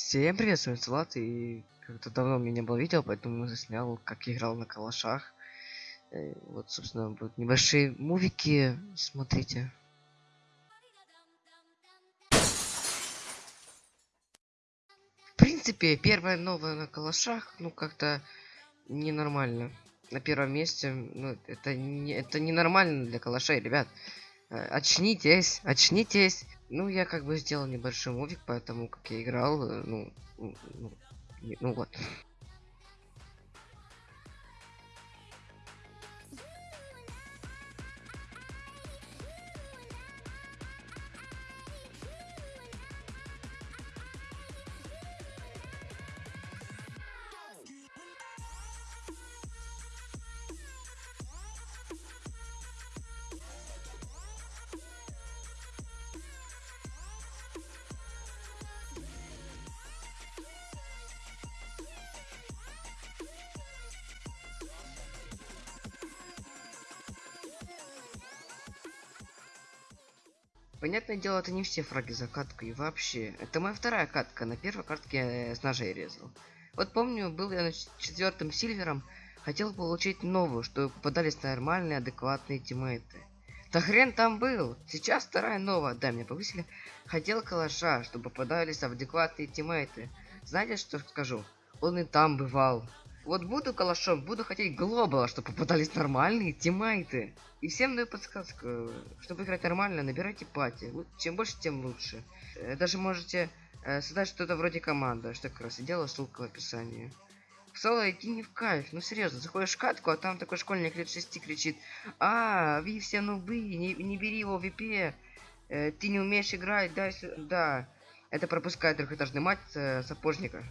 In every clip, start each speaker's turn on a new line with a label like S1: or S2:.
S1: Всем привет, с вами Влад, и как-то давно меня не было видео, поэтому заснял, как играл на калашах. Э, Вот, собственно, будут небольшие мувики, смотрите. В принципе, первое новое на калашах, ну, как-то ненормально. На первом месте, ну, это не, это ненормально для калашей, ребят. Э, Очнитесь, очнитесь. Ну, я как бы сделал небольшой мувик, поэтому как я играл, э, ну, ну, ну, ну вот. Понятное дело, это не все фраги за катку и вообще. Это моя вторая катка. На первой катке с ножей резал. Вот помню, был я на ч- четвертым сильвером, хотел получить новую, чтобы попадались нормальные, адекватные тиммейты. Да хрен там был. Сейчас вторая новая, да, меня повысили. Хотел калаша, чтобы попадались адекватные тиммейты. Знаете, что скажу? Он и там бывал. Вот буду калашом, буду хотеть глобала, чтобы попадались нормальные тиммейты. И всем даю подсказку, чтобы играть нормально, набирайте пати. Чем больше, тем лучше. Э, Даже можете э, создать что-то вроде команды, что как раз и делаю, ссылка в описании. В соло идти не в кайф, ну серьезно, заходишь в катку, а там такой школьник лет 6 кричит, а, вы все нубы, не, не бери его в VP, э, ты не умеешь играть, дай сюда. Это пропускает трехэтажный мать сапожника.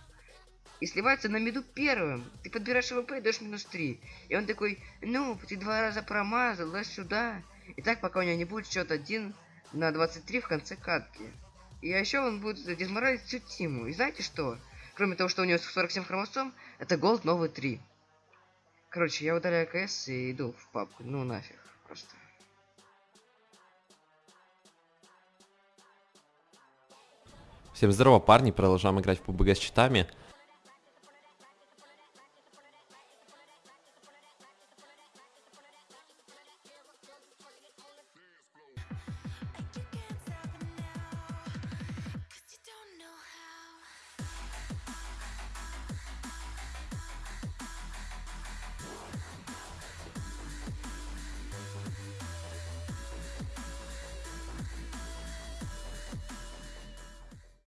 S1: И сливается на миду первым. Ты подбираешь ВП и даешь минус 3. И он такой, ну, ты два раза промазал, лазь сюда. И так, пока у него не будет счет 1 на 23 в конце катки. И еще он будет дезморалить всю тиму. И знаете что? Кроме того, что у него 47 хромосом, это голд новый 3. Короче, я удаляю КС и иду в папку. Ну нафиг, просто.
S2: Всем здорово, парни, продолжаем играть в PUBG с читами.